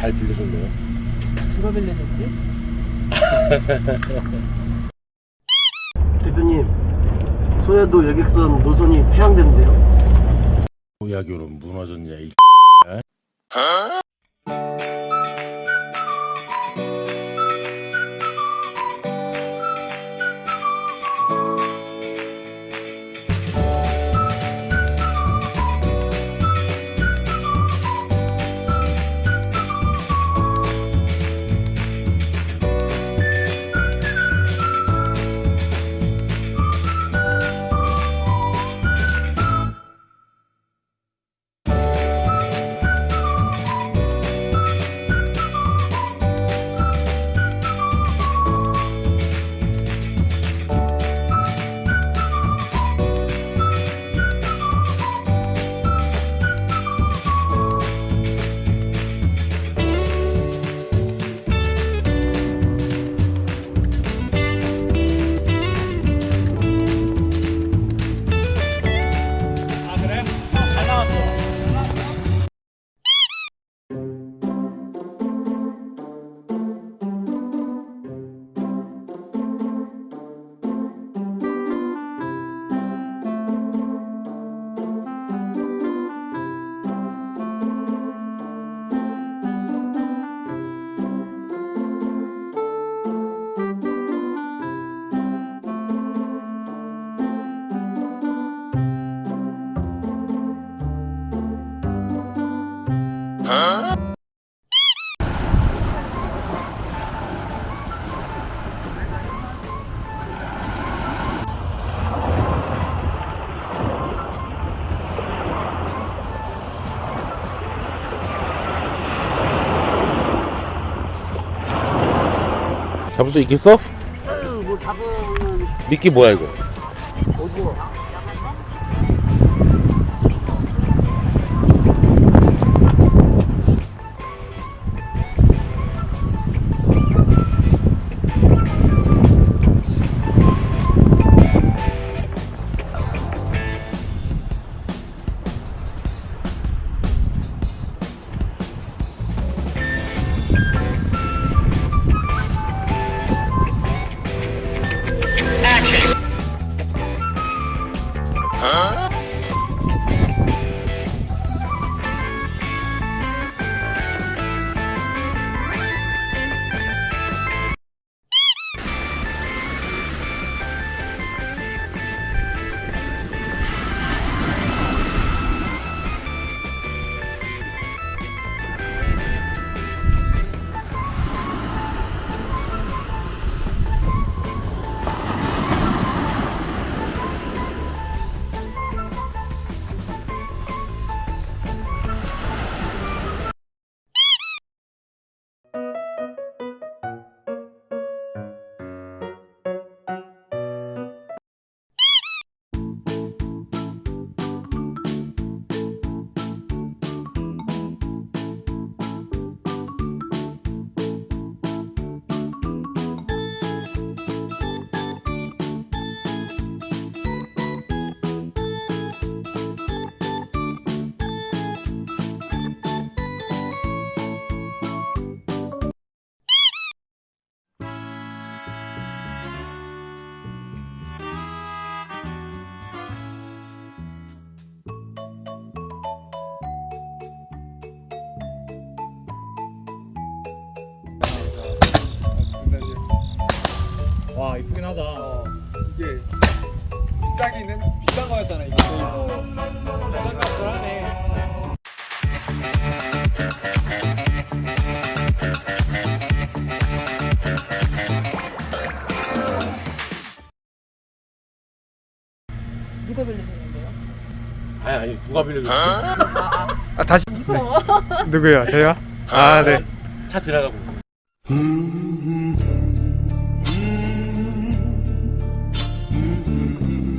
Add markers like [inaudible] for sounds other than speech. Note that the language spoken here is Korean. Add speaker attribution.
Speaker 1: 잘 빌려줬네요.
Speaker 2: 누가 빌려줬지? [laughs]
Speaker 3: 대표님 소야도 여객선 노선이 폐항되는데요
Speaker 1: 도야교는 무너졌냐 이 잡을 수 있겠어?
Speaker 3: 뭐 잡으면
Speaker 1: 미끼 뭐야 이거?
Speaker 3: 오징어
Speaker 4: 와 이쁘긴 하다. 이게 비싸기는 비싼 거였잖아 이게. 비싼 값을 하네.
Speaker 2: 누가 빌려줬는데요?
Speaker 1: 아니 아니 누가 빌려줬지?
Speaker 4: 아 다시
Speaker 2: 무서워.
Speaker 4: 누구요? 저요? 아 네.
Speaker 1: 차 지나가고 있어.